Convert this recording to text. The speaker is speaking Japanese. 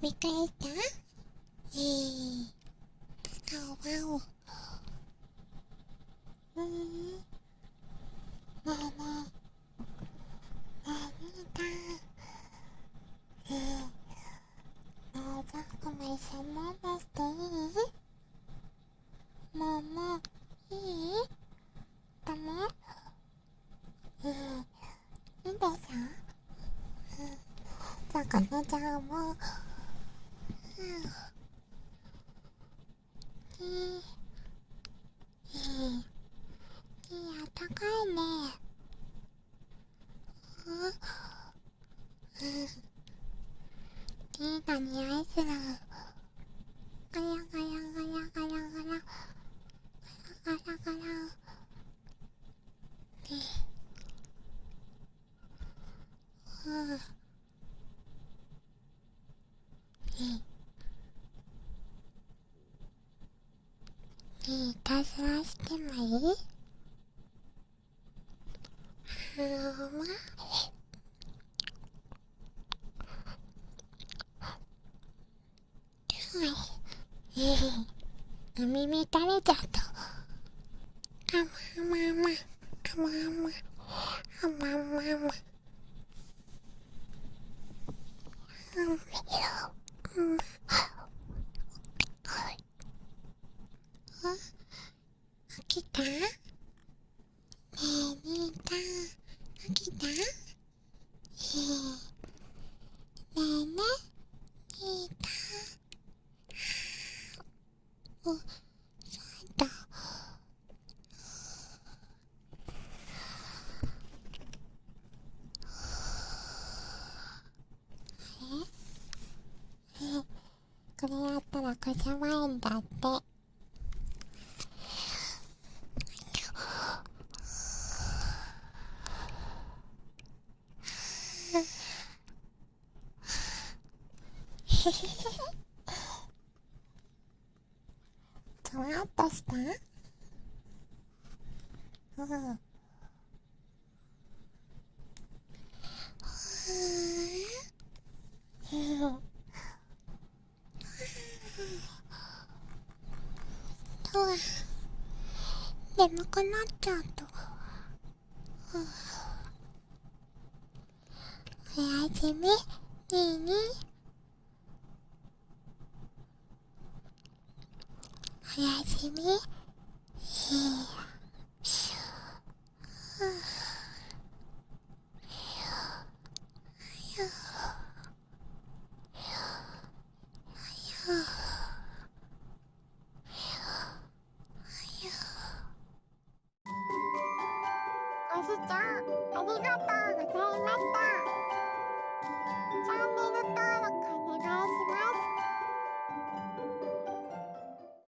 見返したえー、わお。うーん。もうもう。もう見た。えー、もうザコも一緒に飲していいもうも、いいだもうん。どうんうん。ザコ姉ちゃんも。いいな匂いする。ガヤガヤガヤガヤガヤ。ガヤガヤガヤ。ねうん。ねねいたずらしてもいい？はまはいええお耳垂れちゃった。あまあまあまああまあまああまあまあまあうんうんあ起きたねえみーたん起きたえー、ねえねみーたんおそうだ。え？え？これやったらこしゃまえ？んだってふわっとしたうん。うん。と眠くなっちゃうとおやすみにーにおやすみ。いい。